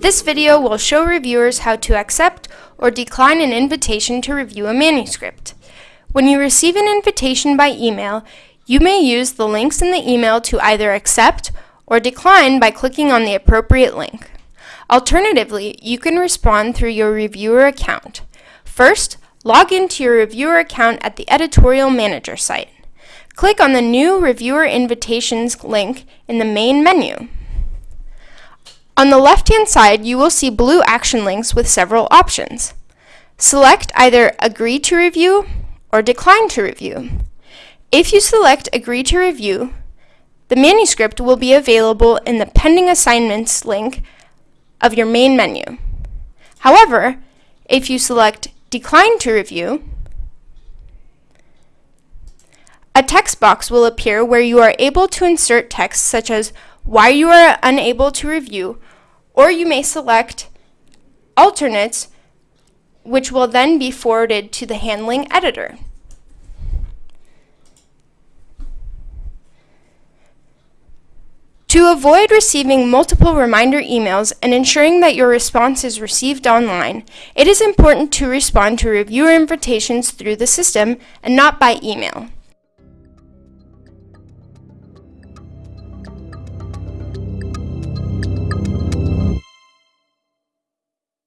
This video will show reviewers how to accept or decline an invitation to review a manuscript. When you receive an invitation by email, you may use the links in the email to either accept or decline by clicking on the appropriate link. Alternatively, you can respond through your reviewer account. First, log into your reviewer account at the Editorial Manager site. Click on the New Reviewer Invitations link in the main menu. On the left-hand side, you will see blue action links with several options. Select either Agree to Review or Decline to Review. If you select Agree to Review, the manuscript will be available in the Pending Assignments link of your main menu. However, if you select Decline to Review, a text box will appear where you are able to insert text such as why you are unable to review or you may select alternates, which will then be forwarded to the handling editor. To avoid receiving multiple reminder emails and ensuring that your response is received online, it is important to respond to reviewer invitations through the system and not by email.